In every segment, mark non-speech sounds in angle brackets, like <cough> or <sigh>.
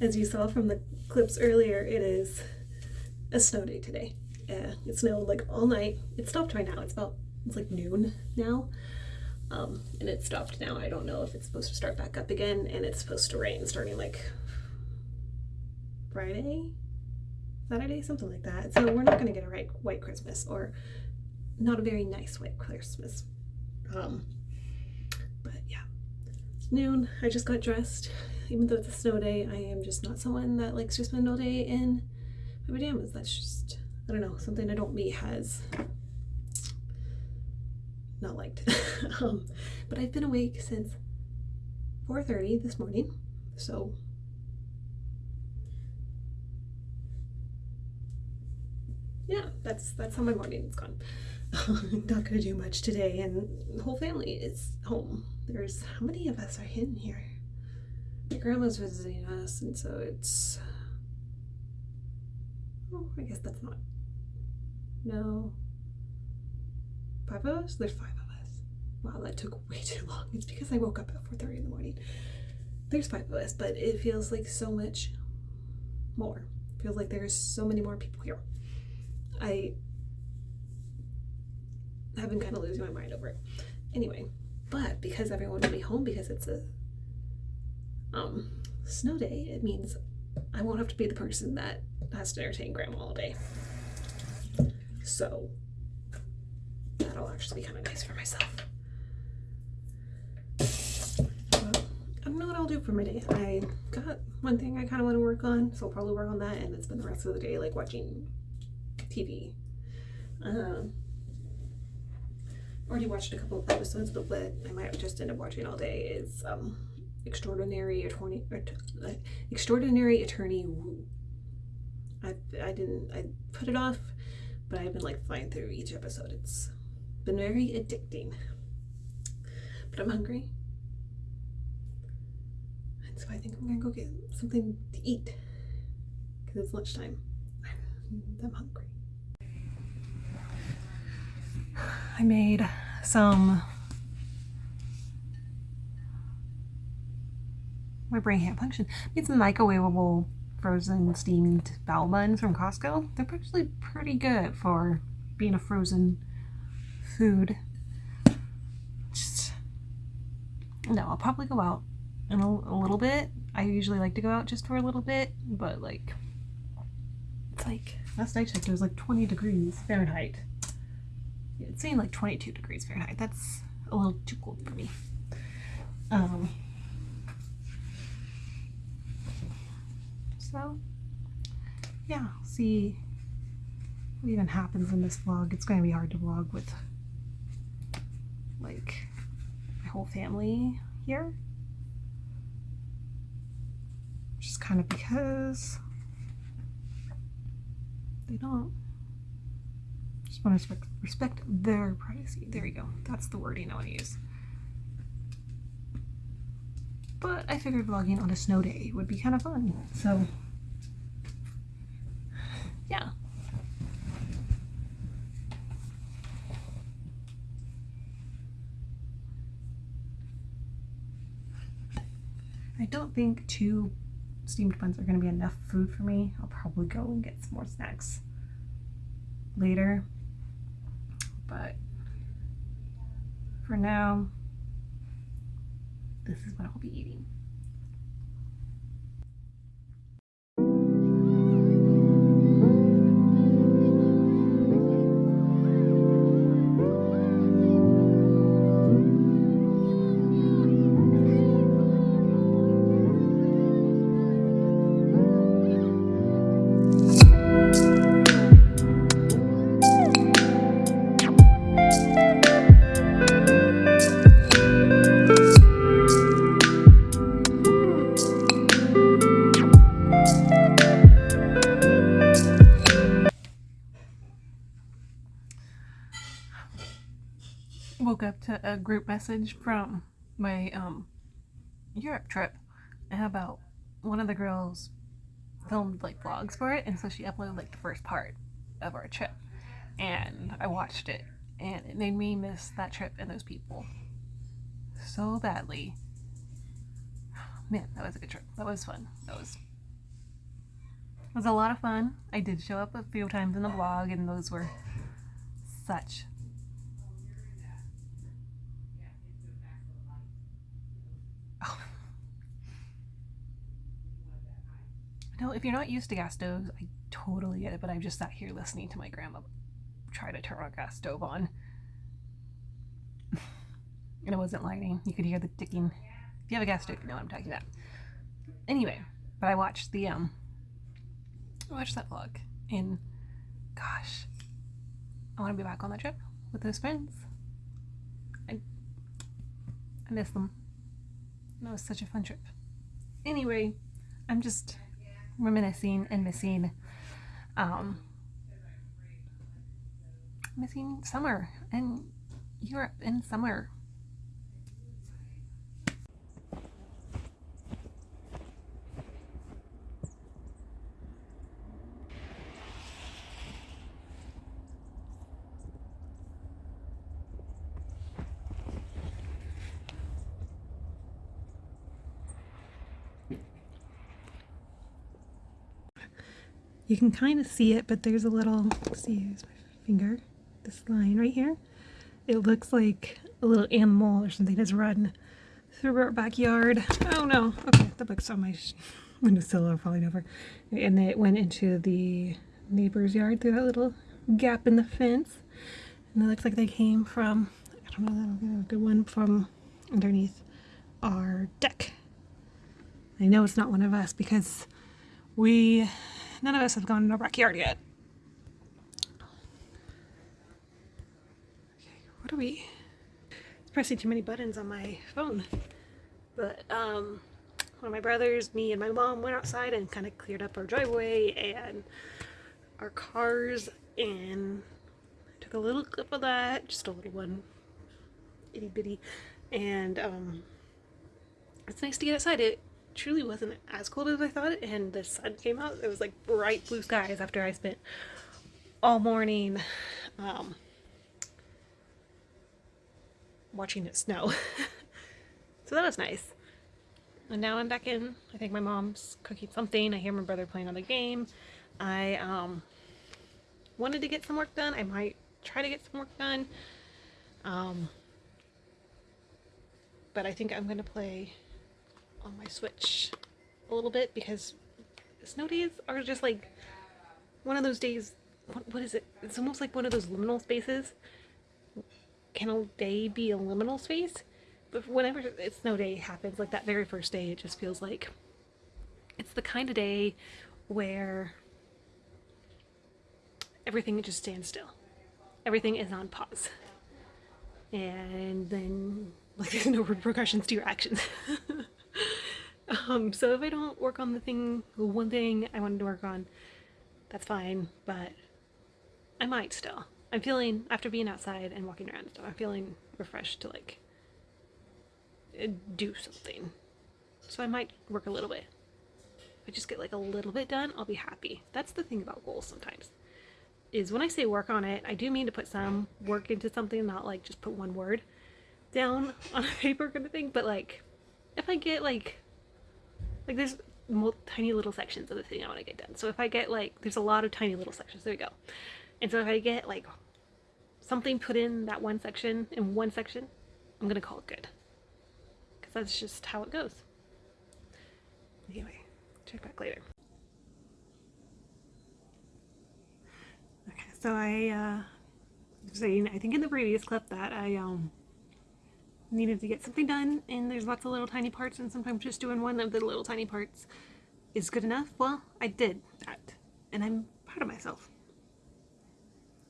as you saw from the clips earlier, it is a snow day today. Uh, it snowed like all night. It stopped right now. It's about, it's like noon now. Um, and it stopped now. I don't know if it's supposed to start back up again and it's supposed to rain starting like Friday, Saturday, something like that. So we're not going to get a right white Christmas or not a very nice white Christmas. Um, but yeah, it's noon. I just got dressed. Even though it's a snow day, I am just not someone that likes to spend all day in my pajamas. That's just, I don't know, something I don't me has not liked. <laughs> um, but I've been awake since 4.30 this morning, so yeah, that's that's how my morning's gone. <laughs> not gonna do much today, and the whole family is home. There's how many of us are in here? My grandma's visiting us, and so it's. Oh, I guess that's not. No. Five of us? There's five of us. Wow, that took way too long. It's because I woke up at 4.30 in the morning. There's five of us, but it feels like so much more. It feels like there's so many more people here. I have been kind of losing my mind over it. Anyway, but because everyone will be home because it's a um, snow day, it means I won't have to be the person that has to entertain grandma all day. So that'll actually be kind of nice for myself. I don't know what I'll do for my day. I got one thing I kind of want to work on, so I'll probably work on that and then spend the rest of the day like watching TV. Um, already watched a couple of episodes, but what I might just end up watching all day is um, Extraordinary Attorney, uh, Extraordinary Attorney Woo. I, I didn't, I put it off, but I've been like flying through each episode. It's been very addicting. But I'm hungry. And so I think I'm gonna go get something to eat because it's lunchtime. I'm hungry. I made some my brain can't function. I made some microwavable frozen steamed bao buns from Costco. They're actually pretty good for being a frozen food. Just no, I'll probably go out in a, a little bit. I usually like to go out just for a little bit, but like it's like last I checked it was like 20 degrees Fahrenheit. It's saying like 22 degrees Fahrenheit. That's a little too cold for me. Um, so, yeah, see what even happens in this vlog. It's going to be hard to vlog with like my whole family here. Just kind of because they don't just want to respect, respect their privacy. There you go. That's the wording I want to use. But I figured vlogging on a snow day would be kind of fun. So, yeah. I don't think two steamed buns are going to be enough food for me. I'll probably go and get some more snacks later. But for now, this is what I'll be eating. To a group message from my um Europe trip about one of the girls filmed like vlogs for it and so she uploaded like the first part of our trip and I watched it and it made me miss that trip and those people so badly man, that was a good trip. That was fun. That was it was a lot of fun. I did show up a few times in the vlog, and those were such Oh. No, if you're not used to gas stoves, I totally get it, but I've just sat here listening to my grandma try to turn a gas stove on. <laughs> and it wasn't lighting. You could hear the ticking. If you have a gas stove, you know what I'm talking about. Anyway, but I watched the um I watched that vlog and gosh, I want to be back on that trip with those friends. I I miss them. That was such a fun trip. Anyway, I'm just reminiscing and missing um missing summer and Europe in summer. You can kind of see it, but there's a little, see, here's my finger, this line right here. It looks like a little animal or something has run through our backyard. Oh no, okay, the book's on my windowsill falling over. And it went into the neighbor's yard through that little gap in the fence. And it looks like they came from, I don't know, a good one from underneath our deck. I know it's not one of us because we None of us have gone in our backyard yet. Okay, what are we? It's Pressing too many buttons on my phone. But um, one of my brothers, me, and my mom went outside and kind of cleared up our driveway and our cars and took a little clip of that, just a little one, itty bitty, and um, it's nice to get outside. It truly wasn't as cold as I thought and the sun came out. It was like bright blue skies after I spent all morning um, watching it snow. <laughs> so that was nice. And now I'm back in. I think my mom's cooking something. I hear my brother playing on the game. I um, wanted to get some work done. I might try to get some work done. Um, but I think I'm going to play on my Switch a little bit because snow days are just like one of those days. What, what is it? It's almost like one of those liminal spaces. Can a day be a liminal space? But whenever it's snow day happens, like that very first day, it just feels like it's the kind of day where everything just stands still. Everything is on pause. And then, like, there's <laughs> no repercussions to your actions. <laughs> Um, so if I don't work on the thing, one thing I wanted to work on, that's fine, but I might still. I'm feeling, after being outside and walking around and stuff, I'm feeling refreshed to like uh, do something. So I might work a little bit. If I just get like a little bit done, I'll be happy. That's the thing about goals sometimes. Is when I say work on it, I do mean to put some work into something, not like just put one word down on a <laughs> paper kind of thing, but like if I get like like there's tiny little sections of the thing I want to get done. So if I get like, there's a lot of tiny little sections. There we go. And so if I get like something put in that one section, in one section, I'm to call it good. Because that's just how it goes. Anyway, check back later. Okay, so I, uh, saying, I think in the previous clip that I, um, needed to get something done and there's lots of little tiny parts and sometimes just doing one of the little tiny parts is good enough. Well, I did that and I'm proud of myself.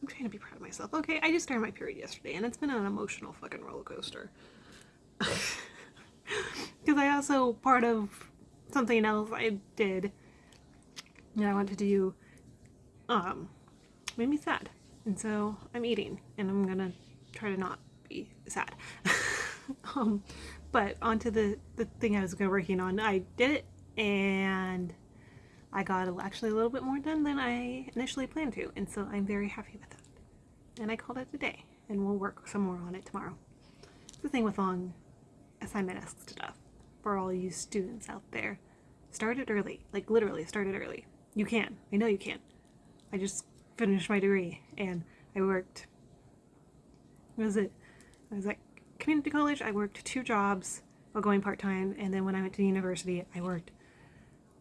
I'm trying to be proud of myself. Okay, I just started my period yesterday and it's been an emotional fucking roller coaster. <laughs> Because I also, part of something else I did that I wanted to do um, made me sad. And so I'm eating and I'm gonna try to not be sad. <laughs> <laughs> um, but onto the, the thing I was working on, I did it and I got actually a little bit more done than I initially planned to. And so I'm very happy with that. And I called it a day and we'll work some more on it tomorrow. It's the thing with long assignment-esque stuff. for all you students out there. Start it early. Like literally start it early. You can. I know you can. I just finished my degree and I worked what was it? I was at community college, I worked two jobs while going part-time and then when I went to university I worked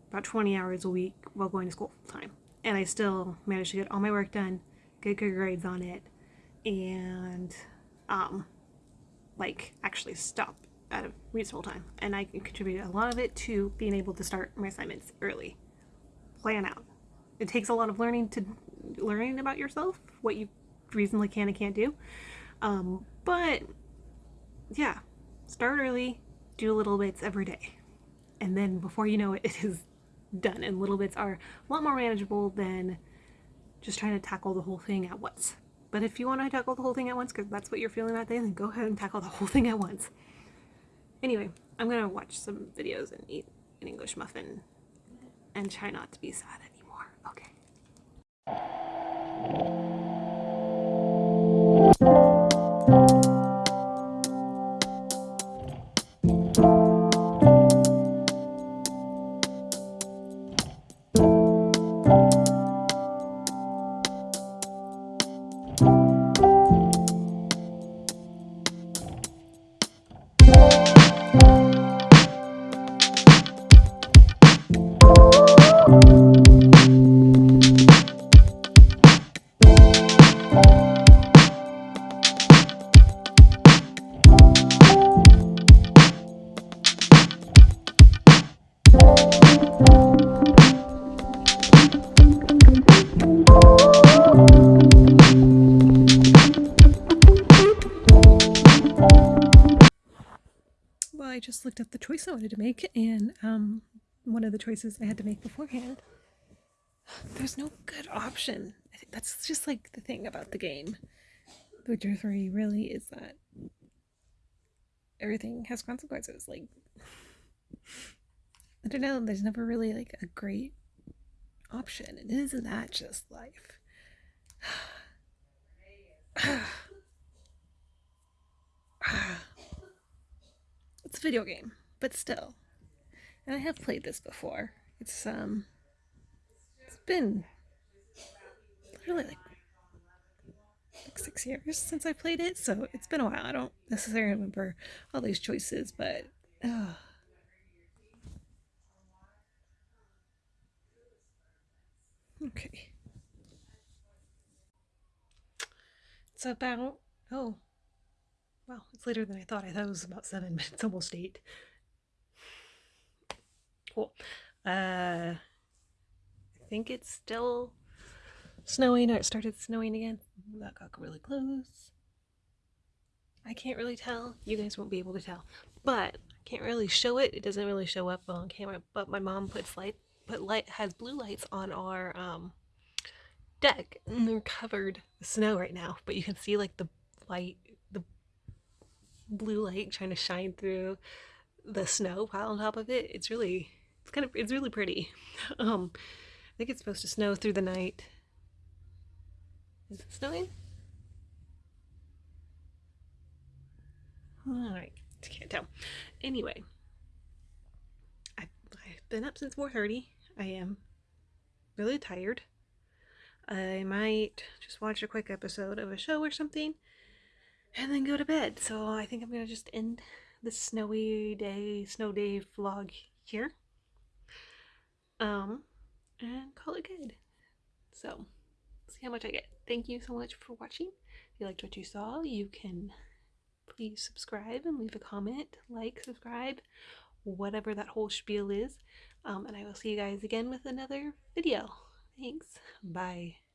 about 20 hours a week while going to school full time. And I still managed to get all my work done, get good grades on it, and um, like actually stop at a reasonable time. And I contributed a lot of it to being able to start my assignments early. Plan out. It takes a lot of learning to learning about yourself, what you reasonably can and can't do. Um, but yeah, start early, do little bits every day. And then before you know it, <laughs> it is done. And little bits are a lot more manageable than just trying to tackle the whole thing at once. But if you want to tackle the whole thing at once, because that's what you're feeling that day, then go ahead and tackle the <laughs> whole thing at once. Anyway, I'm going to watch some videos and eat an English muffin and try not to be sad anymore. Okay. I just looked up the choice I wanted to make, and um, one of the choices I had to make beforehand, there's no good option. I think that's just like the thing about the game. Witcher 3 really is that everything has consequences. Like, I don't know, there's never really like a great option. And isn't that just life? <sighs> It's a video game, but still. And I have played this before. It's um it's been really like like six years since I played it, so it's been a while. I don't necessarily remember all these choices, but okay. It's about oh Wow, it's later than I thought. I thought it was about seven <laughs> but it's almost eight. Cool. Uh, I think it's still snowing, or it started snowing again. That got really close. I can't really tell. You guys won't be able to tell. But I can't really show it. It doesn't really show up on camera. But my mom puts light, put light, has blue lights on our um, deck. And they're covered with snow right now. But you can see like the light blue light trying to shine through the snow pile on top of it. It's really, it's kind of, it's really pretty. <laughs> Um, I think it's supposed to snow through the night. Is it snowing? Alright, can't tell. Anyway, I've, I've been up since 4.30. I am really tired. I might just watch a quick episode of a show or something and then go to bed. So I think I'm gonna just end the snowy day, snow day vlog here. Um, and call it good. So, see how much I get. Thank you so much for watching. If you liked what you saw, you can please subscribe and leave a comment, like, subscribe, whatever that whole spiel is. Um, and I will see you guys again with another video. Thanks. Bye.